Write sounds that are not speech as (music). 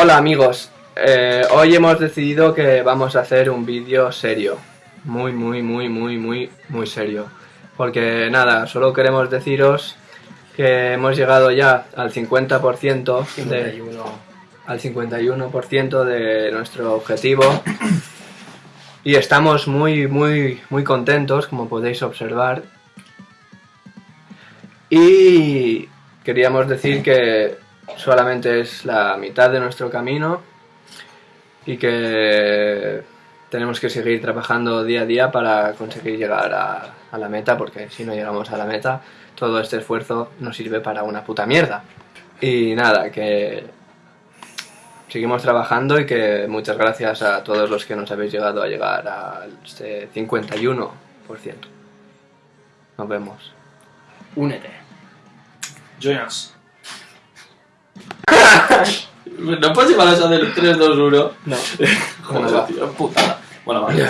Hola amigos, Eh, hoy hemos decidido que vamos a hacer un vídeo serio, muy muy muy muy muy muy serio, porque nada, solo queremos deciros que hemos llegado ya al 50% de, 51. al 51% de nuestro objetivo. Y estamos muy muy muy contentos como podéis observar. Y queríamos decir que solamente es la mitad de nuestro camino y que tenemos que seguir trabajando día a día para conseguir llegar a, la meta porque si no llegamos a la meta todo este esfuerzo no sirve para una puta mierda y nada que seguimos trabajando y que muchas gracias a todos los que nos habéis llegado a llegar a este 51%. Nos vemos. Únete. Join. ¿No puedes llevar eso del 3, 2, 1? No. (laughs) Joder, tío, putada. Bueno, vale.